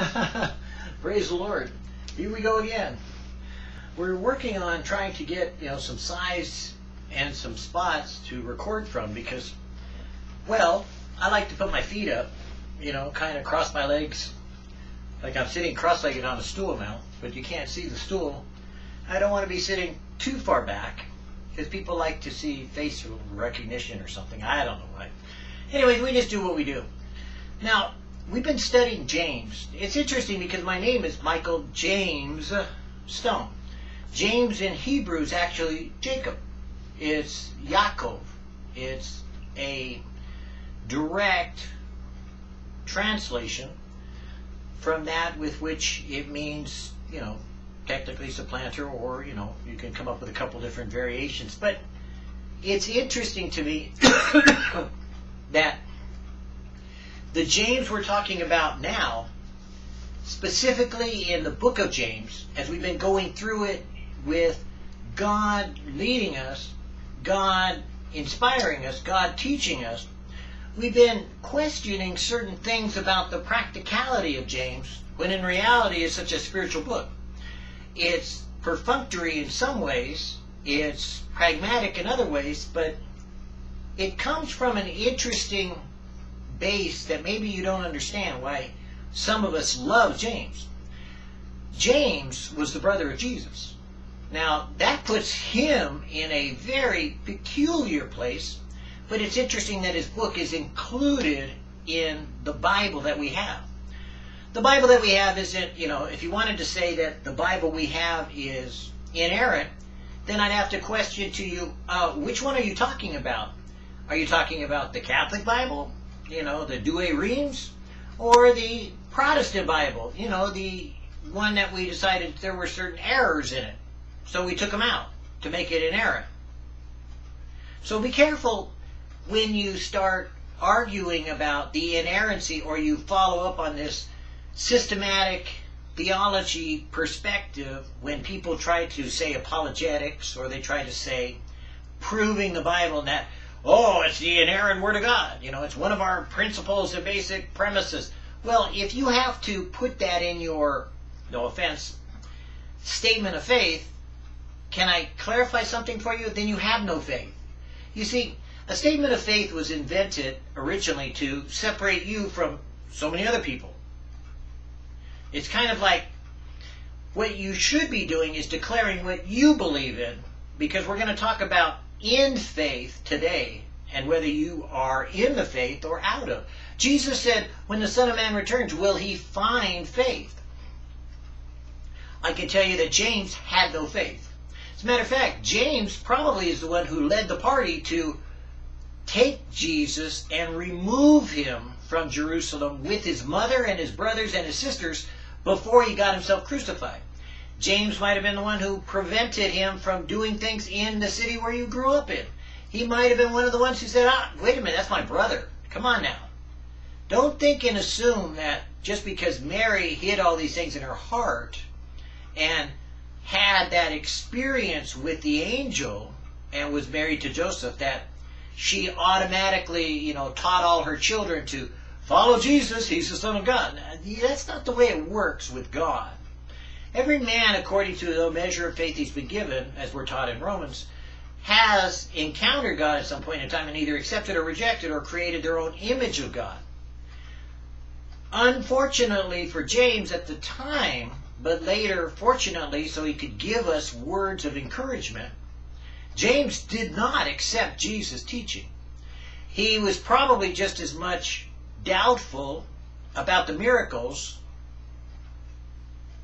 Praise the Lord. Here we go again. We're working on trying to get, you know, some size and some spots to record from because, well, I like to put my feet up, you know, kind of cross my legs like I'm sitting cross-legged on a stool now, but you can't see the stool. I don't want to be sitting too far back because people like to see facial recognition or something. I don't know why. Anyways, we just do what we do. Now, we've been studying James. It's interesting because my name is Michael James Stone. James in Hebrew is actually Jacob. It's Yaakov. It's a direct translation from that with which it means, you know, technically supplanter or, you know, you can come up with a couple different variations. But it's interesting to me that the James we're talking about now, specifically in the book of James, as we've been going through it with God leading us, God inspiring us, God teaching us, we've been questioning certain things about the practicality of James, when in reality it's such a spiritual book. It's perfunctory in some ways, it's pragmatic in other ways, but it comes from an interesting base that maybe you don't understand why some of us love James. James was the brother of Jesus. Now, that puts him in a very peculiar place, but it's interesting that his book is included in the Bible that we have. The Bible that we have isn't, you know, if you wanted to say that the Bible we have is inerrant, then I'd have to question to you, uh, which one are you talking about? Are you talking about the Catholic Bible? You know, the Douay Rheims, or the Protestant Bible, you know, the one that we decided there were certain errors in it. So we took them out to make it inerrant. So be careful when you start arguing about the inerrancy or you follow up on this systematic theology perspective when people try to say apologetics or they try to say proving the Bible that oh, it's the inerrant Word of God. You know, it's one of our principles and basic premises. Well, if you have to put that in your, no offense, statement of faith, can I clarify something for you? Then you have no faith. You see, a statement of faith was invented originally to separate you from so many other people. It's kind of like what you should be doing is declaring what you believe in, because we're going to talk about in faith today and whether you are in the faith or out of. Jesus said, when the Son of Man returns, will he find faith? I can tell you that James had no faith. As a matter of fact, James probably is the one who led the party to take Jesus and remove him from Jerusalem with his mother and his brothers and his sisters before he got himself crucified. James might have been the one who prevented him from doing things in the city where you grew up in. He might have been one of the ones who said, ah, wait a minute, that's my brother. Come on now. Don't think and assume that just because Mary hid all these things in her heart and had that experience with the angel and was married to Joseph that she automatically, you know, taught all her children to follow Jesus, he's the Son of God. That's not the way it works with God. Every man, according to the measure of faith he's been given, as we're taught in Romans, has encountered God at some point in time and either accepted or rejected or created their own image of God. Unfortunately for James at the time, but later, fortunately, so he could give us words of encouragement, James did not accept Jesus' teaching. He was probably just as much doubtful about the miracles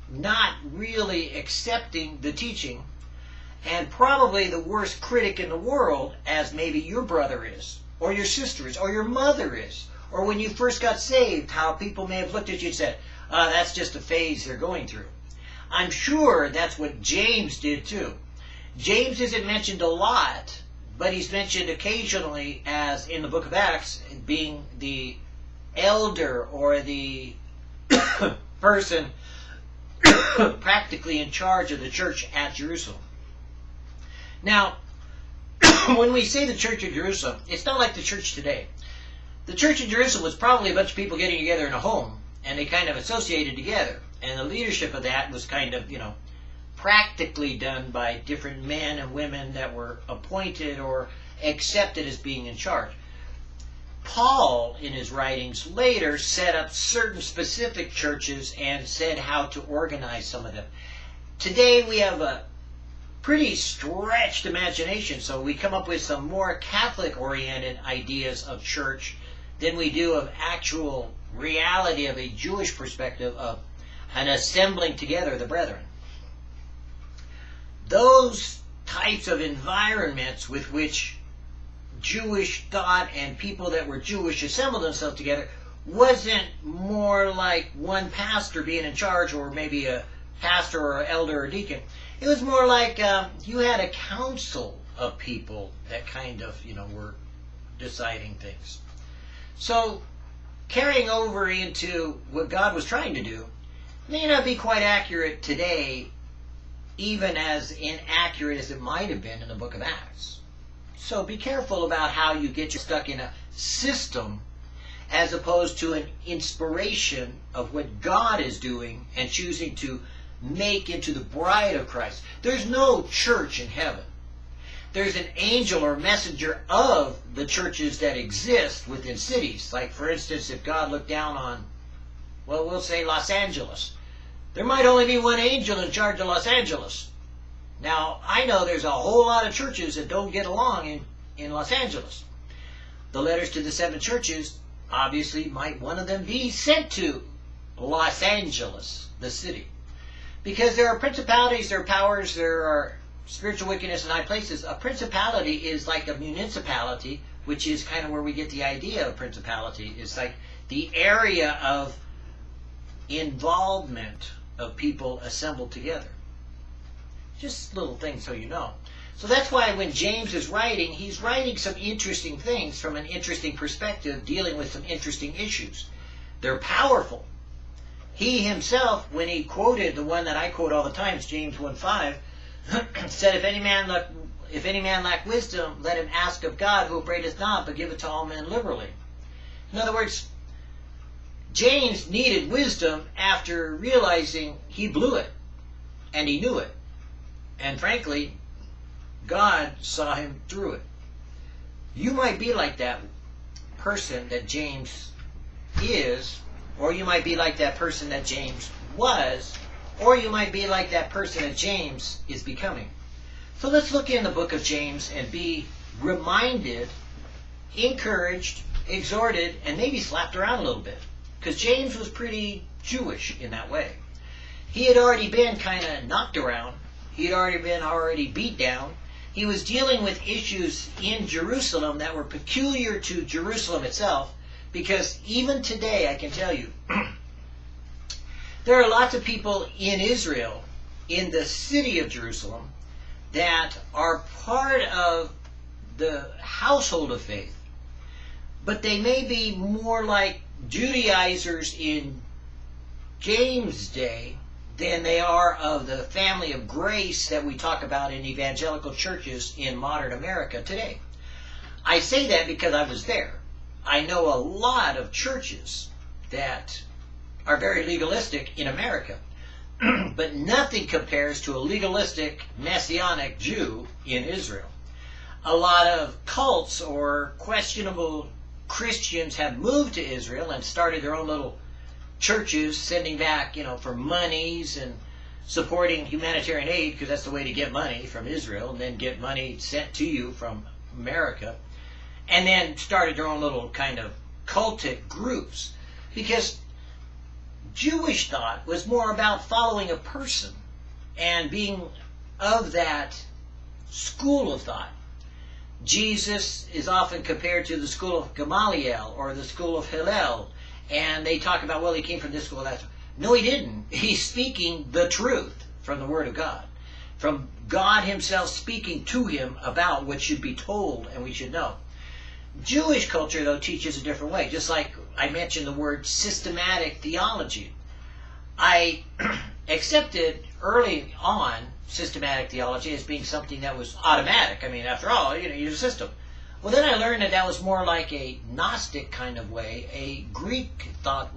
not really accepting the teaching, and probably the worst critic in the world, as maybe your brother is, or your sister is, or your mother is, or when you first got saved, how people may have looked at you and said, uh, that's just a phase they're going through. I'm sure that's what James did too. James isn't mentioned a lot, but he's mentioned occasionally as in the book of Acts being the elder or the person practically in charge of the church at Jerusalem. Now, when we say the church of Jerusalem, it's not like the church today. The church of Jerusalem was probably a bunch of people getting together in a home and they kind of associated together. And the leadership of that was kind of, you know, practically done by different men and women that were appointed or accepted as being in charge. Paul, in his writings later, set up certain specific churches and said how to organize some of them. Today we have a pretty stretched imagination, so we come up with some more Catholic oriented ideas of church than we do of actual reality of a Jewish perspective of an assembling together of the brethren. Those types of environments with which Jewish thought and people that were Jewish assembled themselves together wasn't more like one pastor being in charge or maybe a pastor or elder or deacon. It was more like um, you had a council of people that kind of, you know, were deciding things. So carrying over into what God was trying to do may not be quite accurate today, even as inaccurate as it might have been in the book of Acts. So be careful about how you get you stuck in a system as opposed to an inspiration of what God is doing and choosing to make into the bride of Christ. There's no church in heaven. There's an angel or messenger of the churches that exist within cities. Like, for instance, if God looked down on, well, we'll say Los Angeles, there might only be one angel in charge of Los Angeles. Now, I know there's a whole lot of churches that don't get along in, in Los Angeles. The letters to the seven churches, obviously, might one of them be sent to Los Angeles, the city. Because there are principalities, there are powers, there are spiritual wickedness in high places. A principality is like a municipality, which is kind of where we get the idea of principality. It's like the area of involvement of people assembled together. Just little things so you know. So that's why when James is writing, he's writing some interesting things from an interesting perspective, dealing with some interesting issues. They're powerful. He himself, when he quoted the one that I quote all the time, James 1.5, said, if any man lack, if any man lack wisdom, let him ask of God, who upbraideth not, but giveth to all men liberally. In other words, James needed wisdom after realizing he blew it, and he knew it. And frankly, God saw him through it. You might be like that person that James is or you might be like that person that James was, or you might be like that person that James is becoming. So let's look in the book of James and be reminded, encouraged, exhorted, and maybe slapped around a little bit. Because James was pretty Jewish in that way. He had already been kind of knocked around. He had already been already beat down. He was dealing with issues in Jerusalem that were peculiar to Jerusalem itself because even today, I can tell you, there are lots of people in Israel, in the city of Jerusalem, that are part of the household of faith, but they may be more like Judaizers in James' day than they are of the family of grace that we talk about in evangelical churches in modern America today. I say that because I was there. I know a lot of churches that are very legalistic in America, but nothing compares to a legalistic messianic Jew in Israel. A lot of cults or questionable Christians have moved to Israel and started their own little churches, sending back, you know, for monies and supporting humanitarian aid because that's the way to get money from Israel and then get money sent to you from America and then started their own little kind of cultic groups because Jewish thought was more about following a person and being of that school of thought. Jesus is often compared to the school of Gamaliel or the school of Hillel, and they talk about, well, he came from this school, that. school. No, he didn't. He's speaking the truth from the Word of God, from God Himself speaking to him about what should be told and we should know. Jewish culture, though, teaches a different way. Just like I mentioned the word systematic theology. I accepted early on systematic theology as being something that was automatic. I mean, after all, you know, you're a system. Well, then I learned that that was more like a Gnostic kind of way, a Greek thought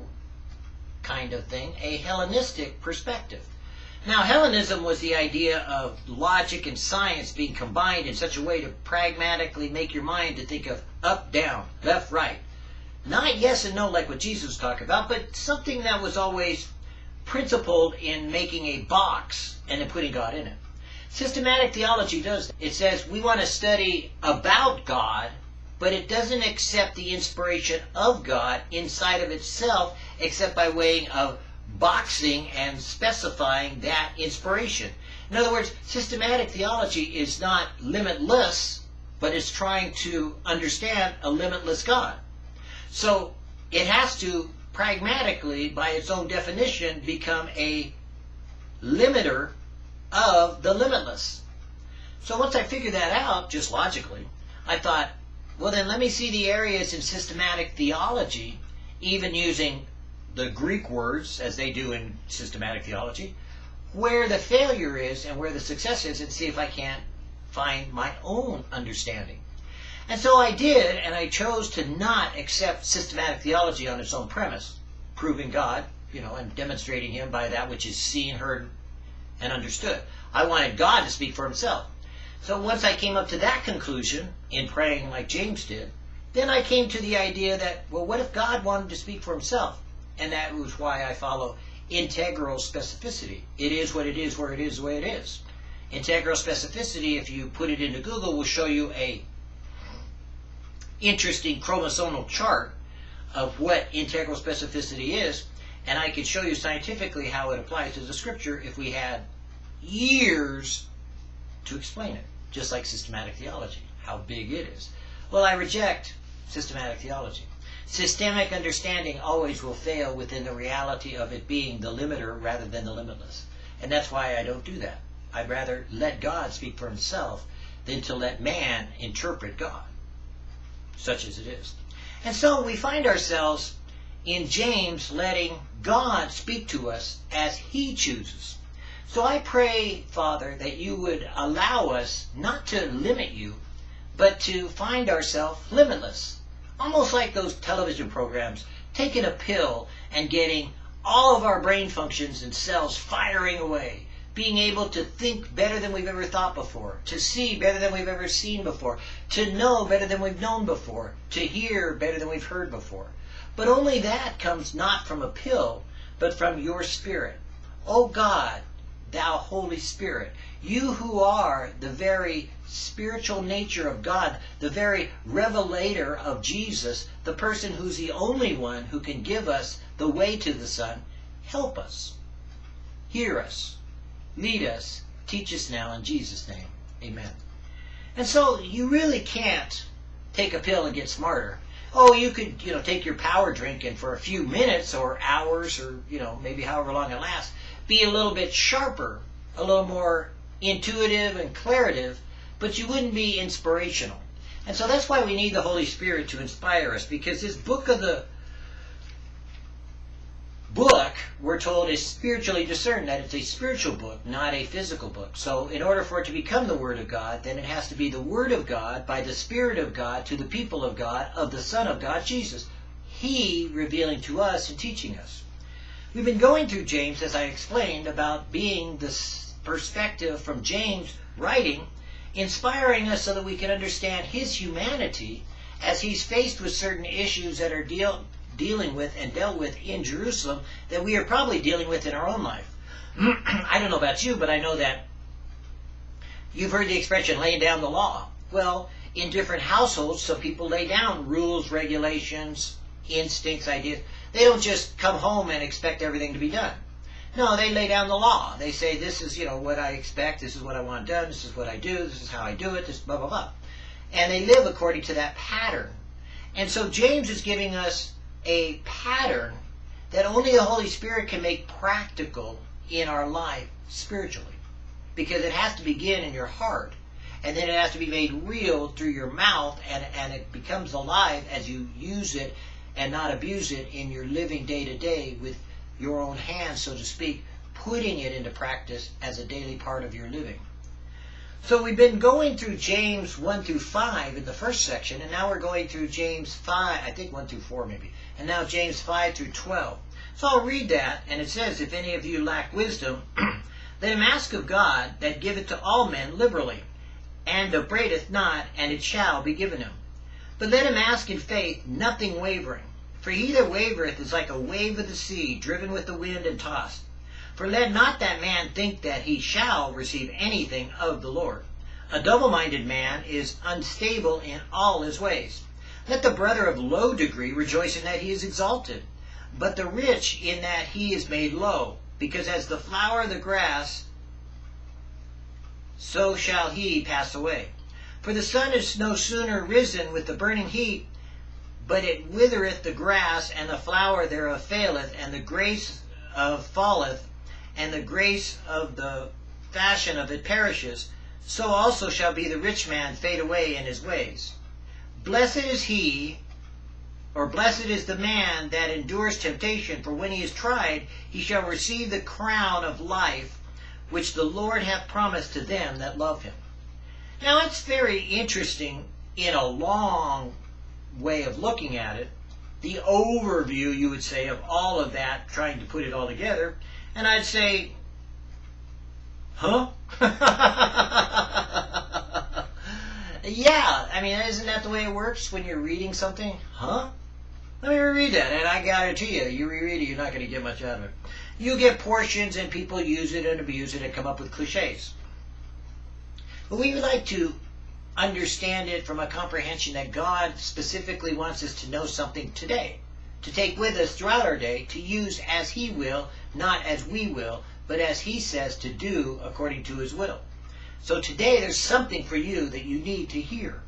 kind of thing, a Hellenistic perspective. Now, Hellenism was the idea of logic and science being combined in such a way to pragmatically make your mind to think of up, down, left, right. Not yes and no like what Jesus talked about, but something that was always principled in making a box and then putting God in it. Systematic theology does. It says we want to study about God, but it doesn't accept the inspiration of God inside of itself except by way of boxing and specifying that inspiration. In other words, systematic theology is not limitless, but it's trying to understand a limitless God. So it has to pragmatically, by its own definition, become a limiter of the limitless. So once I figured that out, just logically, I thought, well then let me see the areas in systematic theology, even using the Greek words, as they do in systematic theology, where the failure is and where the success is, and see if I can't find my own understanding. And so I did, and I chose to not accept systematic theology on its own premise, proving God, you know, and demonstrating Him by that which is seen, heard, and understood. I wanted God to speak for Himself. So once I came up to that conclusion in praying like James did, then I came to the idea that, well, what if God wanted to speak for Himself? and that was why I follow integral specificity. It is what it is where it is the way it is. Integral specificity, if you put it into Google, will show you a interesting chromosomal chart of what integral specificity is, and I could show you scientifically how it applies to the scripture if we had years to explain it, just like systematic theology, how big it is. Well, I reject systematic theology. Systemic understanding always will fail within the reality of it being the limiter rather than the limitless. And that's why I don't do that. I'd rather let God speak for himself than to let man interpret God, such as it is. And so we find ourselves in James letting God speak to us as he chooses. So I pray, Father, that you would allow us not to limit you, but to find ourselves limitless almost like those television programs, taking a pill and getting all of our brain functions and cells firing away, being able to think better than we've ever thought before, to see better than we've ever seen before, to know better than we've known before, to hear better than we've heard before. But only that comes not from a pill, but from your spirit. Oh God, thou Holy Spirit, you who are the very spiritual nature of God, the very revelator of Jesus, the person who's the only one who can give us the way to the Son, help us. Hear us. Lead us. Teach us now in Jesus' name. Amen. And so you really can't take a pill and get smarter. Oh, you could, you know, take your power drink and for a few minutes or hours or, you know, maybe however long it lasts, be a little bit sharper, a little more intuitive and clarative, but you wouldn't be inspirational. And so that's why we need the Holy Spirit to inspire us, because this book of the book, we're told, is spiritually discerned, that it's a spiritual book, not a physical book. So in order for it to become the Word of God, then it has to be the Word of God by the Spirit of God to the people of God, of the Son of God, Jesus. He revealing to us and teaching us. We've been going through James, as I explained, about being this perspective from James writing, inspiring us so that we can understand his humanity as he's faced with certain issues that are deal, dealing with and dealt with in Jerusalem that we are probably dealing with in our own life. I don't know about you, but I know that you've heard the expression laying down the law. Well, in different households, some people lay down rules, regulations, instincts, ideas. They don't just come home and expect everything to be done. No, they lay down the law. They say, this is, you know, what I expect, this is what I want done, this is what I do, this is how I do it, this blah, blah, blah. And they live according to that pattern. And so James is giving us a pattern that only the Holy Spirit can make practical in our life spiritually. Because it has to begin in your heart. And then it has to be made real through your mouth and, and it becomes alive as you use it and not abuse it in your living day to day with your own hands, so to speak, putting it into practice as a daily part of your living. So we've been going through James 1 through 5 in the first section, and now we're going through James 5, I think 1 through 4 maybe, and now James 5 through 12. So I'll read that, and it says, If any of you lack wisdom, let him ask of God that giveth to all men liberally, and upbraideth not, and it shall be given him. But let him ask in faith, nothing wavering. For he that wavereth is like a wave of the sea, driven with the wind and tossed. For let not that man think that he shall receive anything of the Lord. A double-minded man is unstable in all his ways. Let the brother of low degree rejoice in that he is exalted, but the rich in that he is made low, because as the flower of the grass, so shall he pass away. For the sun is no sooner risen with the burning heat, but it withereth the grass, and the flower thereof faileth, and the grace of falleth, and the grace of the fashion of it perishes. So also shall be the rich man fade away in his ways. Blessed is he, or blessed is the man that endures temptation, for when he is tried, he shall receive the crown of life which the Lord hath promised to them that love him. Now it's very interesting in a long way of looking at it, the overview, you would say, of all of that, trying to put it all together. And I'd say, huh? yeah, I mean, isn't that the way it works when you're reading something? Huh? Let me reread that, and I guarantee you, you reread it, you're not going to get much out of it. You get portions, and people use it and abuse it and come up with cliches. But we would like to understand it from a comprehension that God specifically wants us to know something today, to take with us throughout our day, to use as He will, not as we will, but as He says to do according to His will. So today there's something for you that you need to hear.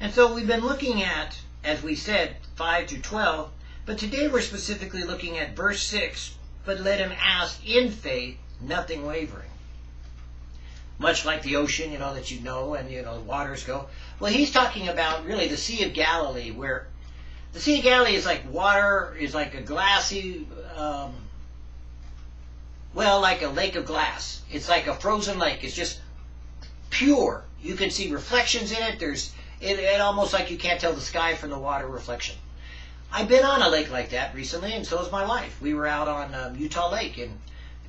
And so we've been looking at, as we said, 5 to 12, but today we're specifically looking at verse 6, but let him ask in faith, nothing wavering much like the ocean, you know, that you know, and, you know, the waters go. Well, he's talking about really the Sea of Galilee, where the Sea of Galilee is like water, is like a glassy, um, well, like a lake of glass. It's like a frozen lake. It's just pure. You can see reflections in it. There's, it, it almost like you can't tell the sky from the water reflection. I've been on a lake like that recently, and so has my wife. We were out on um, Utah Lake, and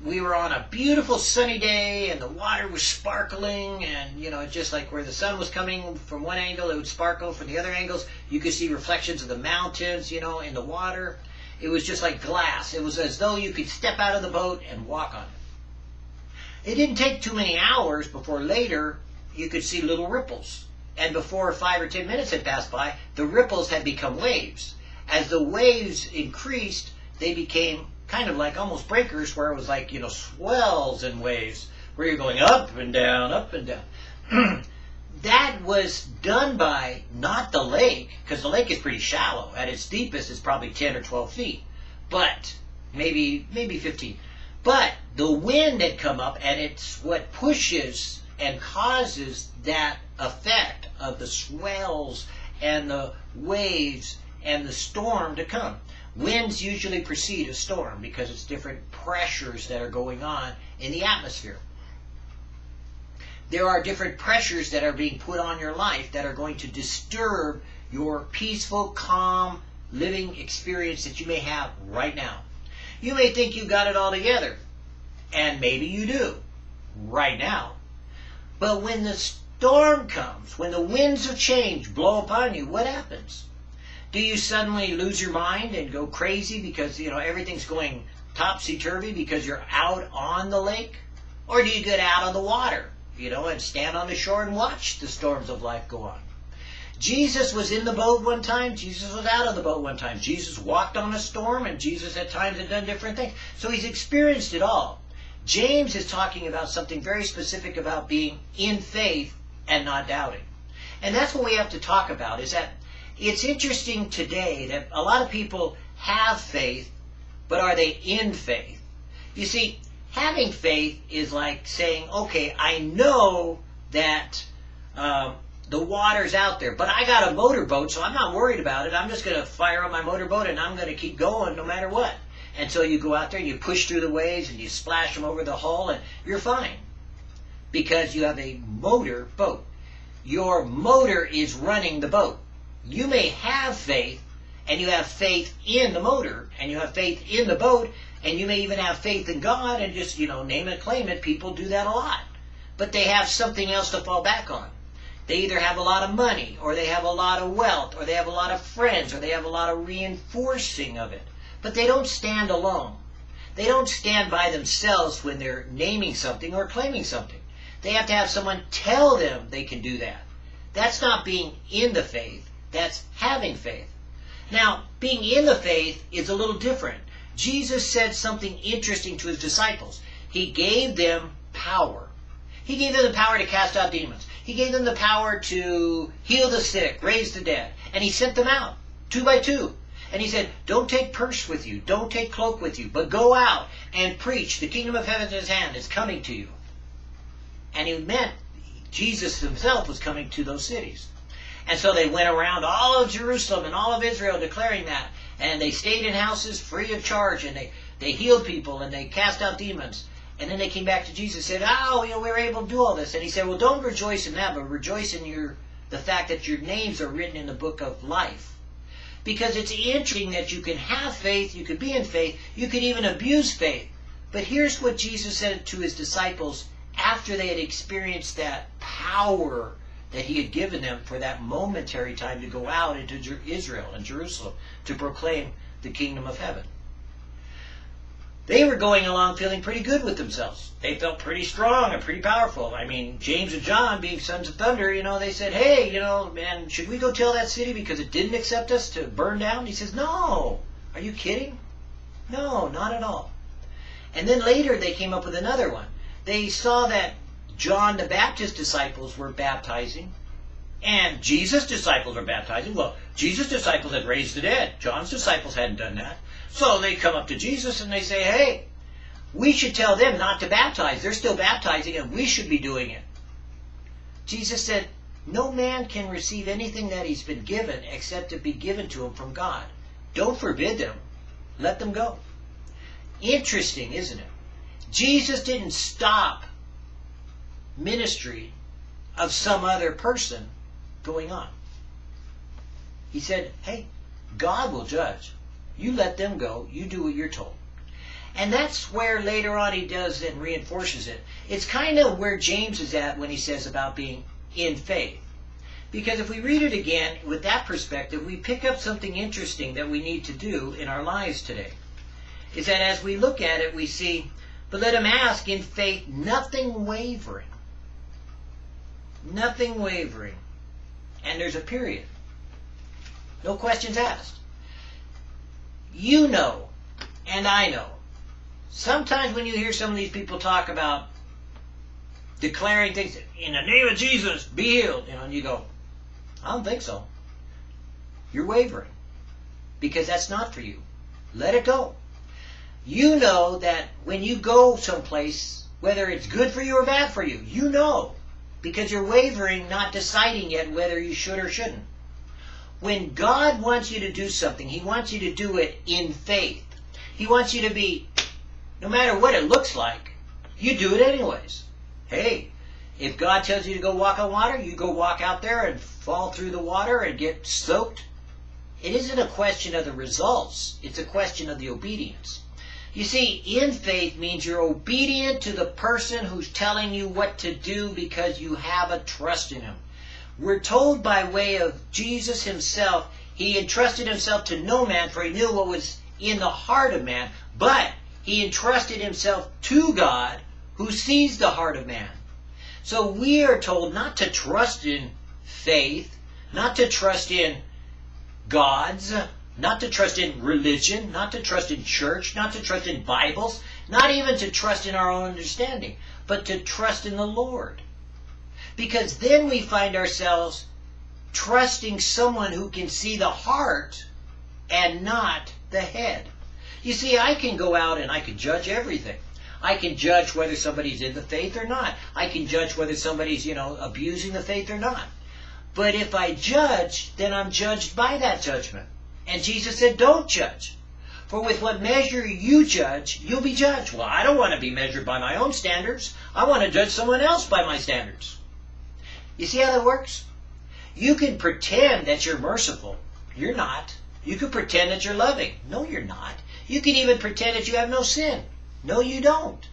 we were on a beautiful sunny day and the water was sparkling and you know just like where the sun was coming from one angle it would sparkle from the other angles you could see reflections of the mountains you know in the water it was just like glass. It was as though you could step out of the boat and walk on it. It didn't take too many hours before later you could see little ripples. And before five or ten minutes had passed by the ripples had become waves. As the waves increased they became kind of like almost breakers where it was like, you know, swells and waves where you're going up and down, up and down. that was done by not the lake, because the lake is pretty shallow. At its deepest, it's probably 10 or 12 feet, but maybe maybe 15. But the wind had come up, and it's what pushes and causes that effect of the swells and the waves and the storm to come. Winds usually precede a storm because it's different pressures that are going on in the atmosphere. There are different pressures that are being put on your life that are going to disturb your peaceful, calm living experience that you may have right now. You may think you got it all together, and maybe you do right now. But when the storm comes, when the winds of change blow upon you, what happens? Do you suddenly lose your mind and go crazy because, you know, everything's going topsy-turvy because you're out on the lake? Or do you get out of the water, you know, and stand on the shore and watch the storms of life go on? Jesus was in the boat one time. Jesus was out of the boat one time. Jesus walked on a storm, and Jesus at times had done different things. So he's experienced it all. James is talking about something very specific about being in faith and not doubting. And that's what we have to talk about, is that it's interesting today that a lot of people have faith, but are they in faith? You see, having faith is like saying, okay, I know that uh, the water's out there, but I got a motorboat, so I'm not worried about it. I'm just going to fire up my motorboat and I'm going to keep going no matter what. And so you go out there and you push through the waves and you splash them over the hull and you're fine because you have a motor boat. Your motor is running the boat you may have faith and you have faith in the motor and you have faith in the boat, And you may even have faith in God and just, you know, name it, claim it. People do that a lot. But they have something else to fall back on. They either have a lot of money, or they have a lot of wealth, or they have a lot of friends, or they have a lot of reinforcing of it. But they don't stand alone. They don't stand by themselves when they're naming something or claiming something. They have to have someone tell them they can do that. That's not being in the faith, that's having faith. Now, being in the faith is a little different. Jesus said something interesting to his disciples. He gave them power. He gave them the power to cast out demons. He gave them the power to heal the sick, raise the dead. And he sent them out, two by two. And he said, don't take purse with you, don't take cloak with you, but go out and preach. The kingdom of heaven is hand is coming to you. And he meant Jesus himself was coming to those cities. And so they went around all of Jerusalem and all of Israel declaring that. And they stayed in houses free of charge and they, they healed people and they cast out demons. And then they came back to Jesus and said, Oh, you know, we were able to do all this. And he said, Well, don't rejoice in that, but rejoice in your the fact that your names are written in the book of life. Because it's interesting that you can have faith, you could be in faith, you could even abuse faith. But here's what Jesus said to his disciples after they had experienced that power that he had given them for that momentary time to go out into Israel and Jerusalem to proclaim the kingdom of heaven. They were going along feeling pretty good with themselves. They felt pretty strong and pretty powerful. I mean, James and John, being sons of thunder, you know, they said, hey, you know, man, should we go tell that city because it didn't accept us to burn down? He says, no. Are you kidding? No, not at all. And then later they came up with another one. They saw that John the Baptist disciples were baptizing and Jesus' disciples were baptizing. Well, Jesus' disciples had raised the dead. John's disciples hadn't done that. So they come up to Jesus and they say, hey, we should tell them not to baptize. They're still baptizing and we should be doing it. Jesus said, no man can receive anything that he's been given except to be given to him from God. Don't forbid them. Let them go. Interesting, isn't it? Jesus didn't stop ministry of some other person going on. He said, hey, God will judge. You let them go. You do what you're told. And that's where later on he does and reinforces it. It's kind of where James is at when he says about being in faith. Because if we read it again with that perspective, we pick up something interesting that we need to do in our lives today. Is that as we look at it, we see, but let him ask in faith, nothing wavering. Nothing wavering. And there's a period. No questions asked you know, and I know. Sometimes when you hear some of these people talk about declaring things, in the name of Jesus, be healed, you know, and you go, I don't think so. You're wavering because that's not for you. Let it go. You know that when you go someplace, whether it's good for you or bad for you, you know because you're wavering, not deciding yet whether you should or shouldn't. When God wants you to do something, He wants you to do it in faith. He wants you to be, no matter what it looks like, you do it anyways. Hey, if God tells you to go walk on water, you go walk out there and fall through the water and get soaked. It isn't a question of the results, it's a question of the obedience. You see, in faith means you're obedient to the person who's telling you what to do because you have a trust in him. We're told by way of Jesus himself, he entrusted himself to no man, for he knew what was in the heart of man, but he entrusted himself to God, who sees the heart of man. So we are told not to trust in faith, not to trust in gods, not to trust in religion, not to trust in church, not to trust in Bibles, not even to trust in our own understanding, but to trust in the Lord. Because then we find ourselves trusting someone who can see the heart and not the head. You see, I can go out and I can judge everything. I can judge whether somebody's in the faith or not. I can judge whether somebody's, you know, abusing the faith or not. But if I judge, then I'm judged by that judgment. And Jesus said, don't judge. For with what measure you judge, you'll be judged. Well, I don't want to be measured by my own standards. I want to judge someone else by my standards. You see how that works? You can pretend that you're merciful. You're not. You can pretend that you're loving. No, you're not. You can even pretend that you have no sin. No, you don't.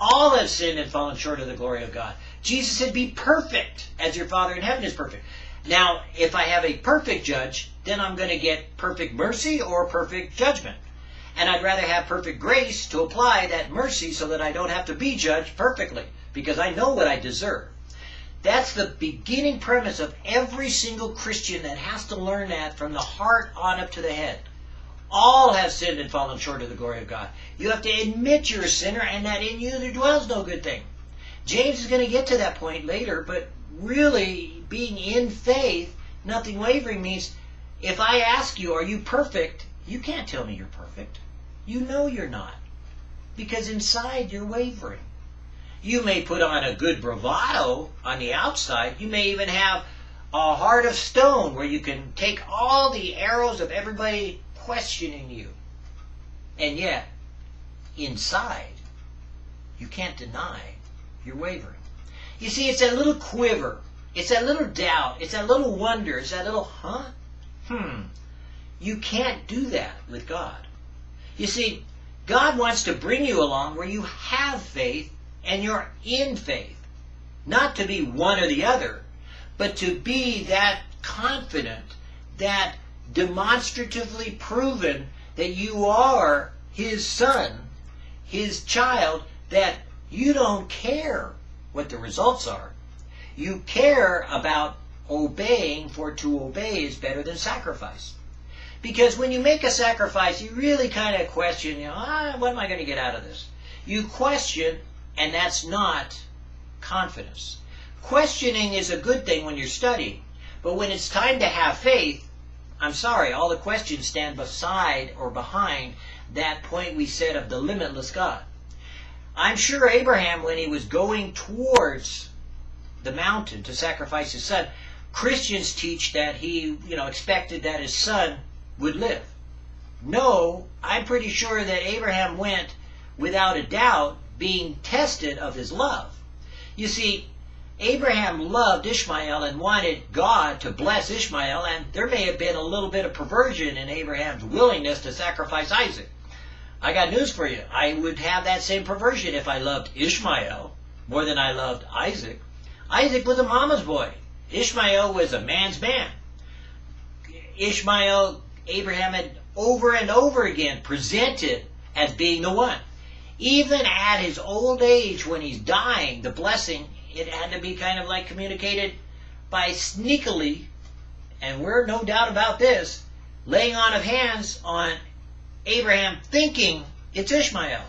All have sinned and fallen short of the glory of God. Jesus said, Be perfect as your Father in heaven is perfect. Now, if I have a perfect judge, then I'm going to get perfect mercy or perfect judgment. And I'd rather have perfect grace to apply that mercy so that I don't have to be judged perfectly because I know what I deserve. That's the beginning premise of every single Christian that has to learn that from the heart on up to the head. All have sinned and fallen short of the glory of God. You have to admit you're a sinner and that in you there dwells no good thing. James is going to get to that point later, but really being in faith, nothing wavering means if I ask you, are you perfect? You can't tell me you're perfect. You know you're not. Because inside you're wavering. You may put on a good bravado on the outside. You may even have a heart of stone where you can take all the arrows of everybody questioning you. And yet, inside, you can't deny you're wavering. You see, it's that little quiver. It's that little doubt. It's that little wonder. It's that little, huh? Hmm. You can't do that with God. You see, God wants to bring you along where you have faith and you're in faith. Not to be one or the other, but to be that confident, that demonstratively proven that you are his son, his child, that you don't care what the results are. You care about obeying, for to obey is better than sacrifice. Because when you make a sacrifice, you really kind of question, you know, ah, what am I going to get out of this? You question, and that's not confidence. Questioning is a good thing when you're studying, but when it's time to have faith, I'm sorry, all the questions stand beside or behind that point we said of the limitless God. I'm sure Abraham, when he was going towards the mountain to sacrifice his son, Christians teach that he, you know, expected that his son would live. No, I'm pretty sure that Abraham went without a doubt being tested of his love. You see, Abraham loved Ishmael and wanted God to bless Ishmael, and there may have been a little bit of perversion in Abraham's willingness to sacrifice Isaac. I got news for you. I would have that same perversion if I loved Ishmael more than I loved Isaac. Isaac was a mama's boy. Ishmael was a man's man. Ishmael Abraham had over and over again presented as being the one. Even at his old age, when he's dying, the blessing, it had to be kind of like communicated by sneakily, and we're no doubt about this, laying on of hands on Abraham thinking it's Ishmael.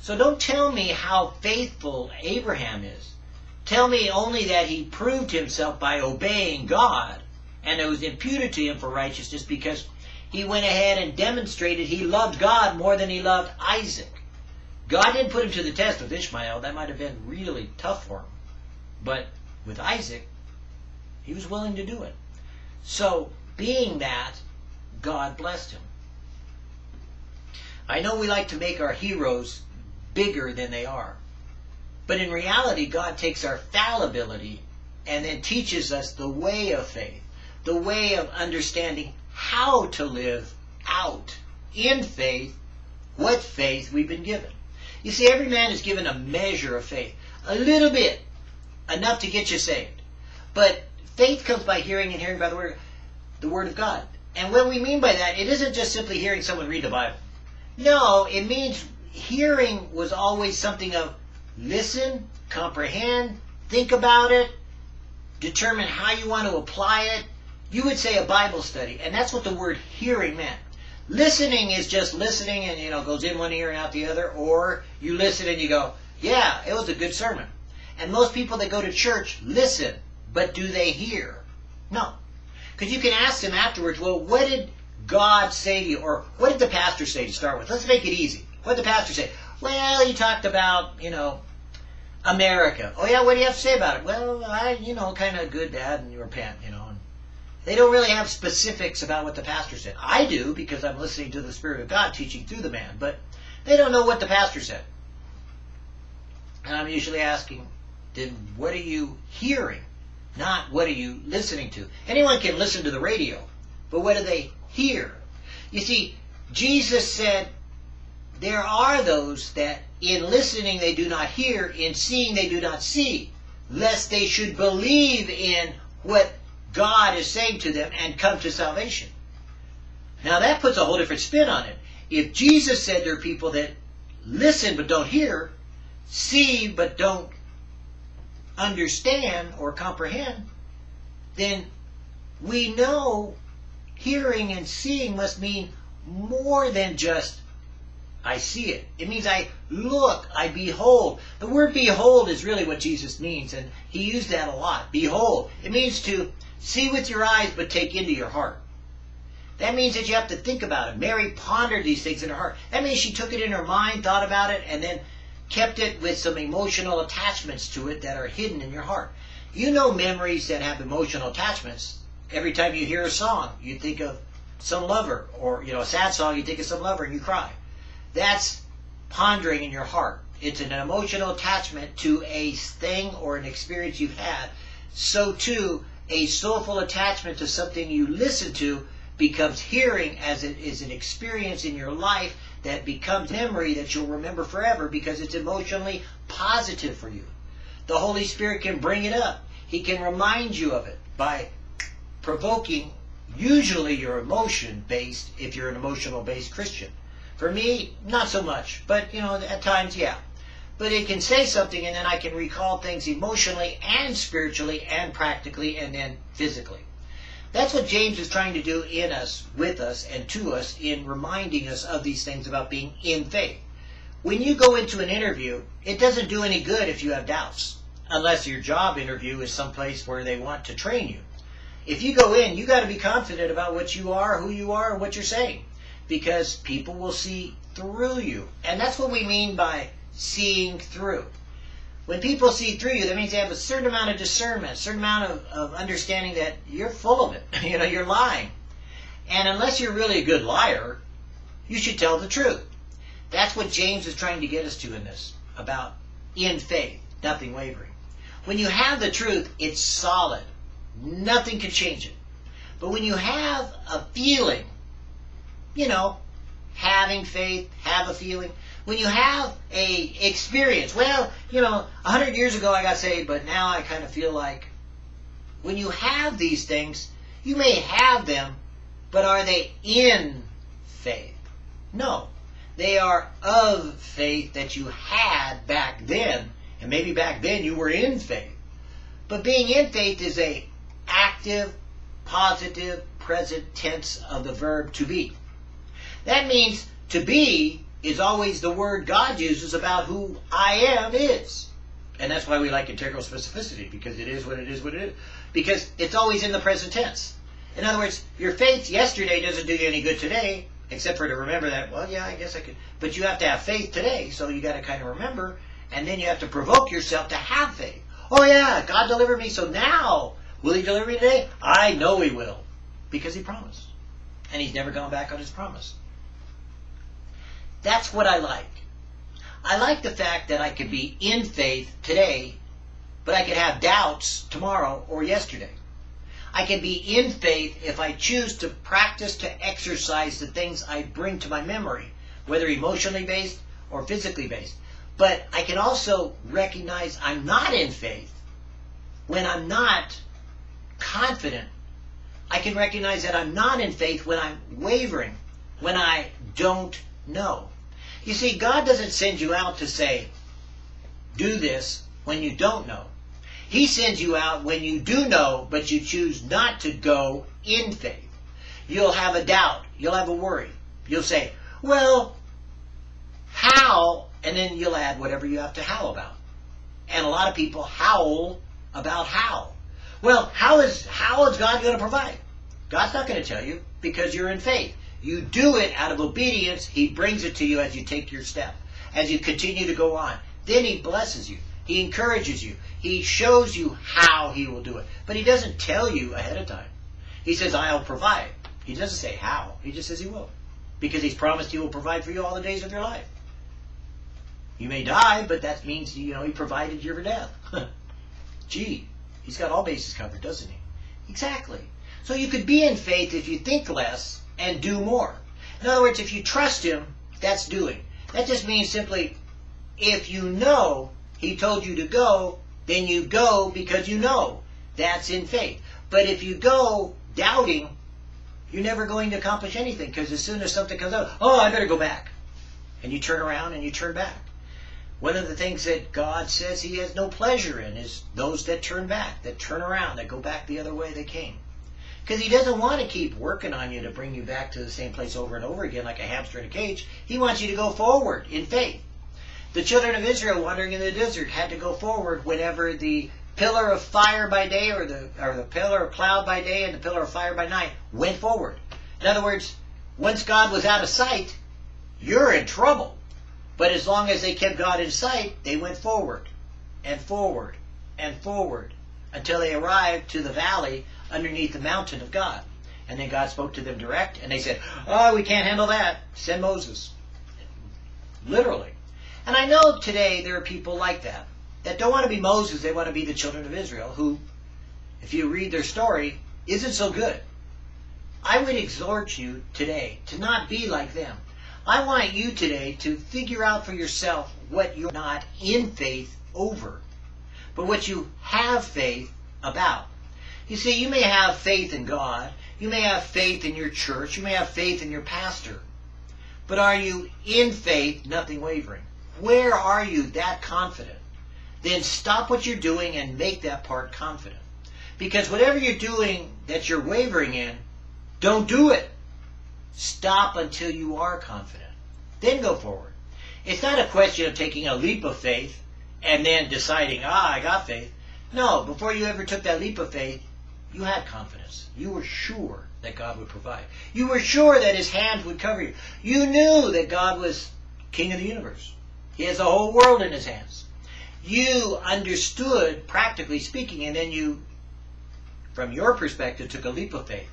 So don't tell me how faithful Abraham is. Tell me only that he proved himself by obeying God, and it was imputed to him for righteousness because he went ahead and demonstrated he loved God more than he loved Isaac. God didn't put him to the test with Ishmael. That might have been really tough for him. But with Isaac, he was willing to do it. So, being that, God blessed him. I know we like to make our heroes bigger than they are. But in reality, God takes our fallibility and then teaches us the way of faith, the way of understanding how to live out in faith what faith we've been given. You see, every man is given a measure of faith, a little bit, enough to get you saved. But faith comes by hearing and hearing by the word, the word of God. And what we mean by that, it isn't just simply hearing someone read the Bible. No, it means hearing was always something of listen, comprehend, think about it, determine how you want to apply it, you would say a Bible study, and that's what the word hearing meant. Listening is just listening and, you know, goes in one ear and out the other, or you listen and you go, yeah, it was a good sermon. And most people that go to church listen, but do they hear? No. Because you can ask them afterwards, well, what did God say to you? Or what did the pastor say to start with? Let's make it easy. What did the pastor say? Well, he talked about, you know, America. Oh, yeah, what do you have to say about it? Well, I, you know, kind of good, bad, and repent, you know. And They don't really have specifics about what the pastor said. I do because I'm listening to the Spirit of God teaching through the man, but they don't know what the pastor said. And I'm usually asking, then what are you hearing? Not what are you listening to? Anyone can listen to the radio, but what do they hear? You see, Jesus said, there are those that in listening they do not hear, in seeing they do not see, lest they should believe in what God is saying to them and come to salvation. Now that puts a whole different spin on it. If Jesus said there are people that listen but don't hear, see but don't understand or comprehend, then we know hearing and seeing must mean more than just I see it. It means I look, I behold. The word behold is really what Jesus means, and he used that a lot. Behold. It means to see with your eyes but take into your heart. That means that you have to think about it. Mary pondered these things in her heart. That means she took it in her mind, thought about it, and then kept it with some emotional attachments to it that are hidden in your heart. You know memories that have emotional attachments. Every time you hear a song, you think of some lover, or you know, a sad song, you think of some lover and you cry. That's pondering in your heart. It's an emotional attachment to a thing or an experience you've had. So too, a soulful attachment to something you listen to becomes hearing as it is an experience in your life that becomes memory that you'll remember forever because it's emotionally positive for you. The Holy Spirit can bring it up. He can remind you of it by provoking usually your emotion based if you're an emotional based Christian. For me, not so much, but you know, at times, yeah. But it can say something and then I can recall things emotionally and spiritually and practically and then physically. That's what James is trying to do in us, with us, and to us in reminding us of these things about being in faith. When you go into an interview, it doesn't do any good if you have doubts, unless your job interview is someplace where they want to train you. If you go in, you got to be confident about what you are, who you are, and what you're saying, because people will see through you. And that's what we mean by seeing through. When people see through you, that means they have a certain amount of discernment, a certain amount of, of understanding that you're full of it. you know, you're lying. And unless you're really a good liar, you should tell the truth. That's what James is trying to get us to in this, about in faith, nothing wavering. When you have the truth, it's solid. Nothing can change it. But when you have a feeling, you know, having faith, have a feeling, when you have a experience, well, you know, a hundred years ago I got saved, but now I kind of feel like when you have these things, you may have them, but are they in faith? No. They are of faith that you had back then, and maybe back then you were in faith. But being in faith is a active, positive, present tense of the verb to be. That means to be is always the word God uses about who I am is. And that's why we like integral specificity, because it is what it is what it is. Because it's always in the present tense. In other words, your faith yesterday doesn't do you any good today, except for to remember that, well, yeah, I guess I could. But you have to have faith today, so you got to kind of remember, and then you have to provoke yourself to have faith. Oh, yeah, God delivered me, so now, will He deliver me today? I know He will, because He promised. And He's never gone back on His promise. That's what I like. I like the fact that I could be in faith today, but I could have doubts tomorrow or yesterday. I can be in faith if I choose to practice to exercise the things I bring to my memory, whether emotionally based or physically based. But I can also recognize I'm not in faith when I'm not confident. I can recognize that I'm not in faith when I'm wavering, when I don't know. You see, God doesn't send you out to say, do this when you don't know. He sends you out when you do know, but you choose not to go in faith. You'll have a doubt. You'll have a worry. You'll say, well, how? And then you'll add whatever you have to howl about. And a lot of people howl about how. Well, how is, how is God going to provide? God's not going to tell you because you're in faith. You do it out of obedience. He brings it to you as you take your step, as you continue to go on. Then he blesses you. He encourages you. He shows you how he will do it. But he doesn't tell you ahead of time. He says, I'll provide. He doesn't say how. He just says he will. Because he's promised he will provide for you all the days of your life. You may die, but that means, you know, he provided you for death. Gee, he's got all bases covered, doesn't he? Exactly. So you could be in faith if you think less and do more. In other words, if you trust him, that's doing. That just means simply, if you know he told you to go, then you go because you know. That's in faith. But if you go doubting, you're never going to accomplish anything because as soon as something comes up, oh, I better go back. And you turn around and you turn back. One of the things that God says he has no pleasure in is those that turn back, that turn around, that go back the other way they came. Because he doesn't want to keep working on you to bring you back to the same place over and over again like a hamster in a cage. He wants you to go forward in faith. The children of Israel wandering in the desert had to go forward whenever the pillar of fire by day or the or the pillar of cloud by day and the pillar of fire by night went forward. In other words, once God was out of sight, you're in trouble. But as long as they kept God in sight, they went forward and forward and forward until they arrived to the valley underneath the mountain of God. And then God spoke to them direct, and they said, Oh, we can't handle that. Send Moses. Literally. And I know today there are people like that, that don't want to be Moses, they want to be the children of Israel, who, if you read their story, isn't so good. I would exhort you today to not be like them. I want you today to figure out for yourself what you're not in faith over, but what you have faith about. You see, you may have faith in God, you may have faith in your church, you may have faith in your pastor, but are you in faith, nothing wavering? Where are you that confident? Then stop what you're doing and make that part confident. Because whatever you're doing that you're wavering in, don't do it. Stop until you are confident. Then go forward. It's not a question of taking a leap of faith and then deciding, ah, I got faith. No, before you ever took that leap of faith, you had confidence. You were sure that God would provide. You were sure that his hand would cover you. You knew that God was king of the universe. He has the whole world in his hands. You understood, practically speaking, and then you, from your perspective, took a leap of faith.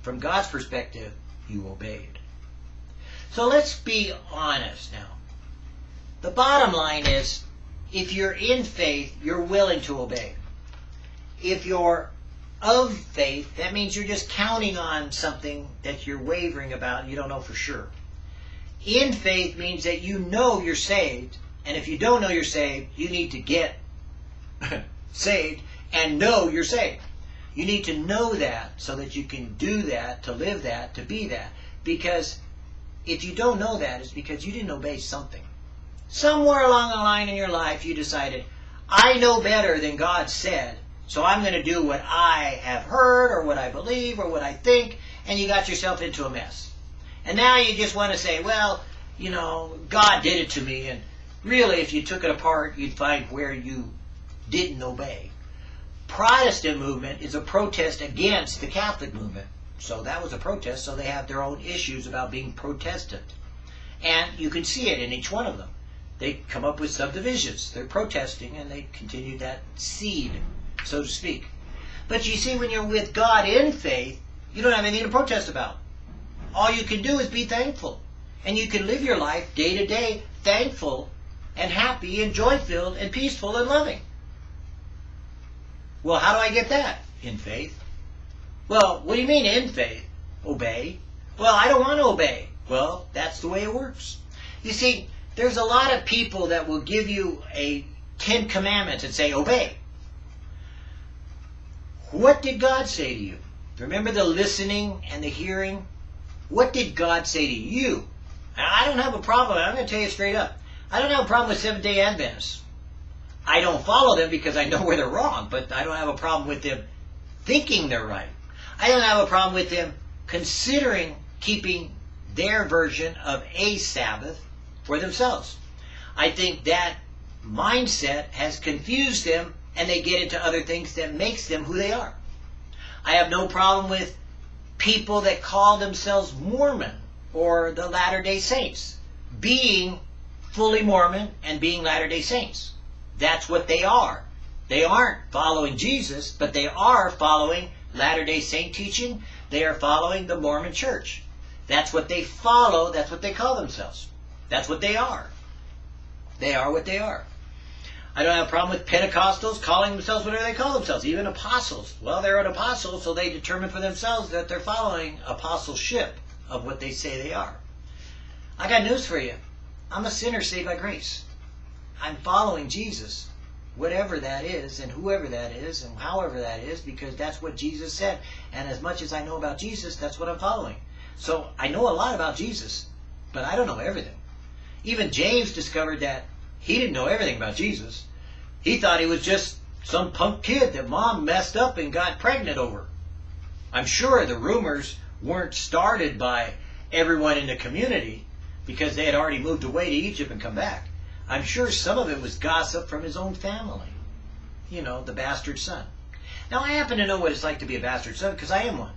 From God's perspective, you obeyed. So let's be honest now. The bottom line is, if you're in faith, you're willing to obey. If you're of faith, that means you're just counting on something that you're wavering about and you don't know for sure. In faith means that you know you're saved, and if you don't know you're saved, you need to get saved and know you're saved. You need to know that so that you can do that, to live that, to be that. Because if you don't know that, it's because you didn't obey something. Somewhere along the line in your life, you decided, I know better than God said, so I'm going to do what I have heard or what I believe or what I think, and you got yourself into a mess. And now you just want to say, well, you know, God did it to me. And really, if you took it apart, you'd find where you didn't obey. Protestant movement is a protest against the Catholic movement. So that was a protest, so they have their own issues about being Protestant. And you can see it in each one of them. They come up with subdivisions. They're protesting and they continue that seed, so to speak. But you see, when you're with God in faith, you don't have anything to protest about. All you can do is be thankful. And you can live your life day to day thankful and happy and joy filled and peaceful and loving. Well, how do I get that? In faith. Well, what do you mean in faith? Obey. Well, I don't want to obey. Well, that's the way it works. You see, there's a lot of people that will give you a Ten Commandments and say, obey. What did God say to you? Remember the listening and the hearing? What did God say to you? I don't have a problem. I'm going to tell you straight up. I don't have a problem with Seventh day Adventists. I don't follow them because I know where they're wrong, but I don't have a problem with them thinking they're right. I don't have a problem with them considering keeping their version of a Sabbath for themselves. I think that mindset has confused them and they get into other things that makes them who they are. I have no problem with people that call themselves Mormon or the Latter day Saints being fully Mormon and being Latter day Saints. That's what they are. They aren't following Jesus, but they are following Latter day Saint teaching. They are following the Mormon church. That's what they follow. That's what they call themselves. That's what they are. They are what they are. I don't have a problem with Pentecostals calling themselves whatever they call themselves, even apostles. Well, they're an apostle, so they determine for themselves that they're following apostleship of what they say they are. I got news for you. I'm a sinner saved by grace. I'm following Jesus, whatever that is, and whoever that is, and however that is, because that's what Jesus said. And as much as I know about Jesus, that's what I'm following. So I know a lot about Jesus, but I don't know everything. Even James discovered that he didn't know everything about Jesus. He thought he was just some punk kid that mom messed up and got pregnant over. I'm sure the rumors weren't started by everyone in the community because they had already moved away to Egypt and come back. I'm sure some of it was gossip from his own family. You know, the bastard son. Now, I happen to know what it's like to be a bastard son because I am one.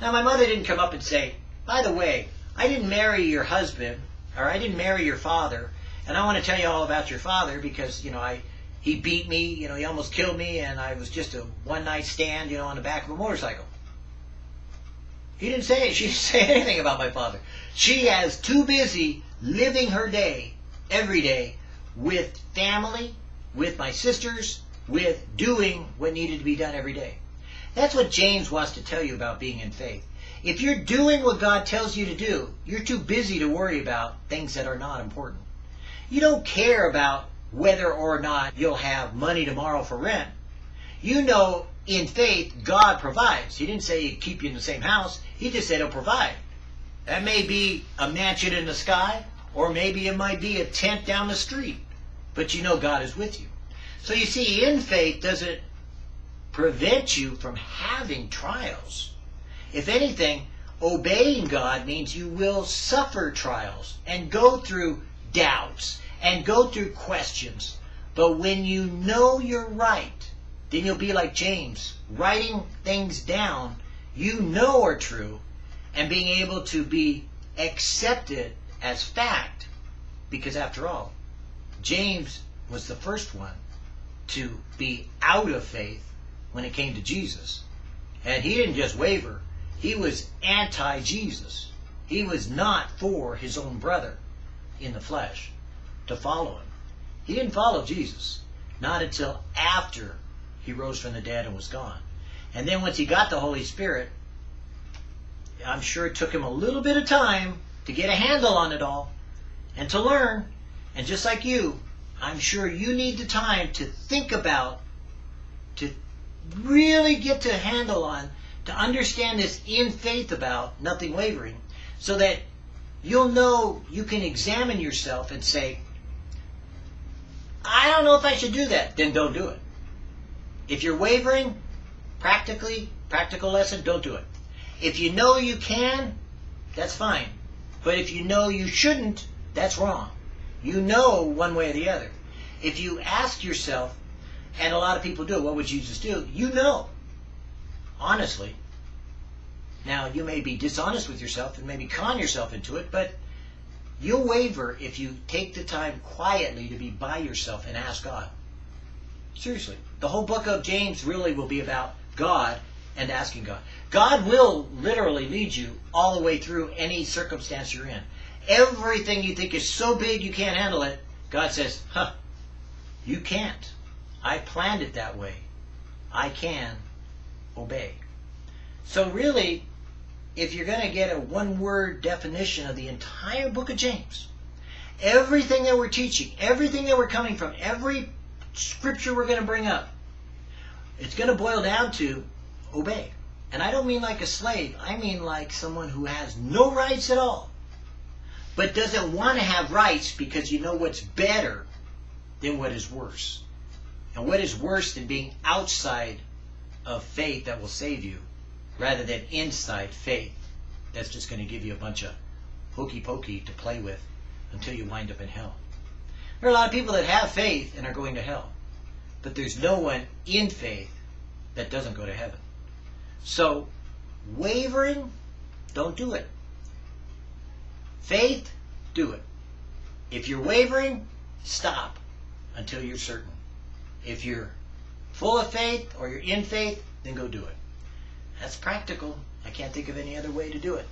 Now, my mother didn't come up and say, by the way, I didn't marry your husband, or I didn't marry your father, and I want to tell you all about your father because, you know, I he beat me, you know, he almost killed me, and I was just a one night stand, you know, on the back of a motorcycle. He didn't say she didn't say anything about my father. She has too busy living her day every day with family, with my sisters, with doing what needed to be done every day. That's what James wants to tell you about being in faith. If you're doing what God tells you to do, you're too busy to worry about things that are not important. You don't care about whether or not you'll have money tomorrow for rent. You know in faith God provides. He didn't say he'd keep you in the same house. He just said he'll provide. That may be a mansion in the sky, or maybe it might be a tent down the street. But you know God is with you. So you see, in faith doesn't prevent you from having trials. If anything, obeying God means you will suffer trials and go through doubts and go through questions. But when you know you're right, then you'll be like James, writing things down you know are true and being able to be accepted as fact. Because after all, James was the first one to be out of faith when it came to Jesus. And he didn't just waver, he was anti Jesus. He was not for his own brother in the flesh to follow him. He didn't follow Jesus, not until after he rose from the dead and was gone. And then once he got the Holy Spirit, I'm sure it took him a little bit of time to get a handle on it all and to learn. And just like you, I'm sure you need the time to think about, to really get to handle on, to understand this in faith about nothing wavering, so that you'll know you can examine yourself and say, I don't know if I should do that. Then don't do it. If you're wavering, practically, practical lesson, don't do it. If you know you can, that's fine. But if you know you shouldn't, that's wrong. You know one way or the other. If you ask yourself, and a lot of people do, what would Jesus do? You know. Honestly. Now, you may be dishonest with yourself and maybe con yourself into it, but you'll waver if you take the time quietly to be by yourself and ask God. Seriously. The whole book of James really will be about God and asking God. God will literally lead you all the way through any circumstance you're in. Everything you think is so big you can't handle it, God says, huh, you can't. I planned it that way. I can obey. So really, if you're going to get a one-word definition of the entire book of James, everything that we're teaching, everything that we're coming from, every scripture we're going to bring up, it's going to boil down to obey. And I don't mean like a slave. I mean like someone who has no rights at all, but doesn't want to have rights because you know what's better than what is worse. And what is worse than being outside of faith that will save you rather than inside faith that's just going to give you a bunch of hokey pokey to play with until you wind up in hell. There are a lot of people that have faith and are going to hell, but there's no one in faith that doesn't go to heaven. So, wavering, don't do it. Faith, do it. If you're wavering, stop until you're certain. If you're full of faith or you're in faith, then go do it. That's practical. I can't think of any other way to do it.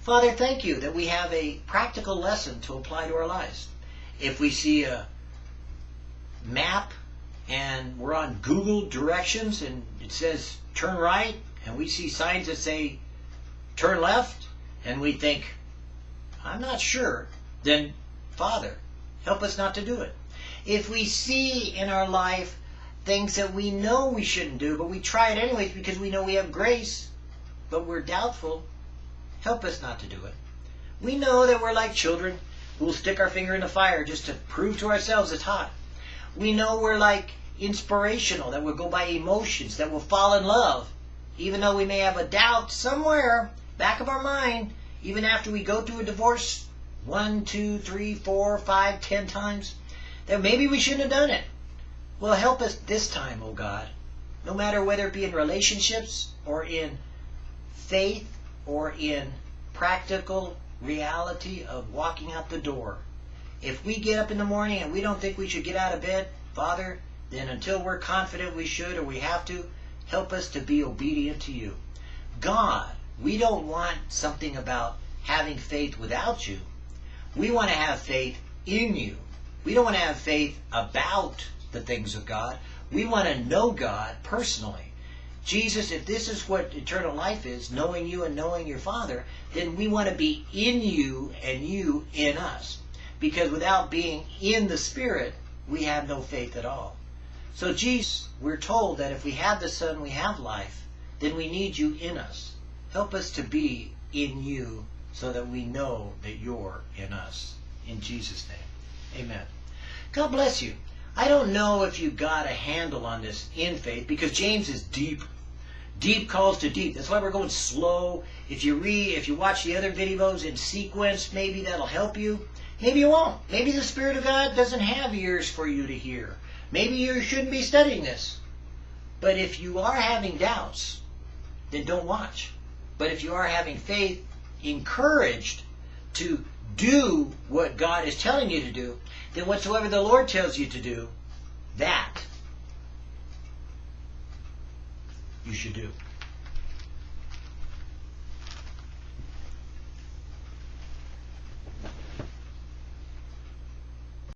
Father, thank you that we have a practical lesson to apply to our lives. If we see a map and we're on Google directions and it says turn right and we see signs that say turn left and we think, I'm not sure, then Father, Help us not to do it. If we see in our life things that we know we shouldn't do, but we try it anyways because we know we have grace, but we're doubtful, help us not to do it. We know that we're like children who will stick our finger in the fire just to prove to ourselves it's hot. We know we're like inspirational, that we'll go by emotions, that we'll fall in love, even though we may have a doubt somewhere back of our mind, even after we go through a divorce one, two, three, four, five, ten times, that maybe we shouldn't have done it. Well, help us this time, oh God. No matter whether it be in relationships or in faith or in practical reality of walking out the door. If we get up in the morning and we don't think we should get out of bed, Father, then until we're confident we should or we have to, help us to be obedient to you. God, we don't want something about having faith without you. We want to have faith in you. We don't want to have faith about the things of God. We want to know God personally. Jesus, if this is what eternal life is, knowing you and knowing your Father, then we want to be in you and you in us. Because without being in the Spirit, we have no faith at all. So, Jesus, we're told that if we have the Son, we have life, then we need you in us. Help us to be in you so that we know that you're in us. In Jesus' name, amen. God bless you. I don't know if you got a handle on this in faith because James is deep. Deep calls to deep. That's why we're going slow. If you read, if you watch the other videos in sequence, maybe that'll help you. Maybe you won't. Maybe the Spirit of God doesn't have ears for you to hear. Maybe you shouldn't be studying this. But if you are having doubts, then don't watch. But if you are having faith, encouraged to do what God is telling you to do, then whatsoever the Lord tells you to do, that you should do.